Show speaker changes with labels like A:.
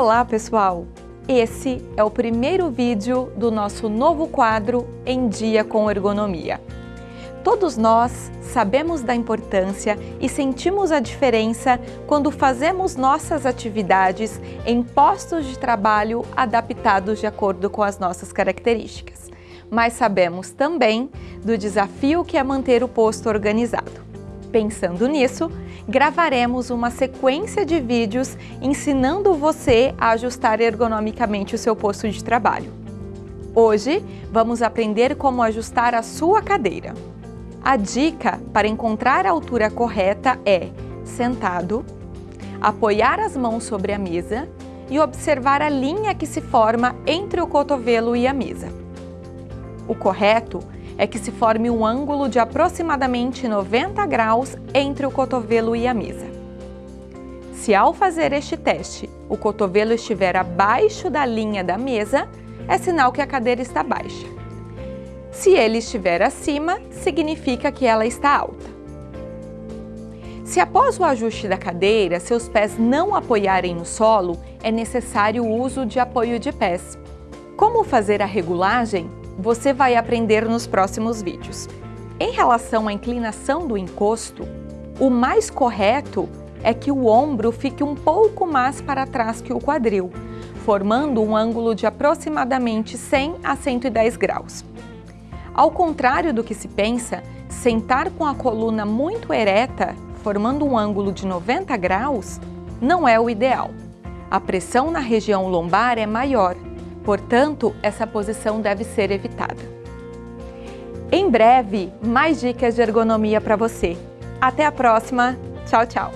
A: Olá pessoal! Esse é o primeiro vídeo do nosso novo quadro Em Dia com Ergonomia. Todos nós sabemos da importância e sentimos a diferença quando fazemos nossas atividades em postos de trabalho adaptados de acordo com as nossas características. Mas sabemos também do desafio que é manter o posto organizado. Pensando nisso, gravaremos uma sequência de vídeos ensinando você a ajustar ergonomicamente o seu posto de trabalho. Hoje, vamos aprender como ajustar a sua cadeira. A dica para encontrar a altura correta é sentado, apoiar as mãos sobre a mesa e observar a linha que se forma entre o cotovelo e a mesa. O correto é que se forme um ângulo de aproximadamente 90 graus entre o cotovelo e a mesa. Se ao fazer este teste, o cotovelo estiver abaixo da linha da mesa, é sinal que a cadeira está baixa. Se ele estiver acima, significa que ela está alta. Se após o ajuste da cadeira, seus pés não apoiarem no solo, é necessário o uso de apoio de pés. Como fazer a regulagem? Você vai aprender nos próximos vídeos. Em relação à inclinação do encosto, o mais correto é que o ombro fique um pouco mais para trás que o quadril, formando um ângulo de aproximadamente 100 a 110 graus. Ao contrário do que se pensa, sentar com a coluna muito ereta, formando um ângulo de 90 graus, não é o ideal. A pressão na região lombar é maior Portanto, essa posição deve ser evitada. Em breve, mais dicas de ergonomia para você. Até a próxima. Tchau, tchau.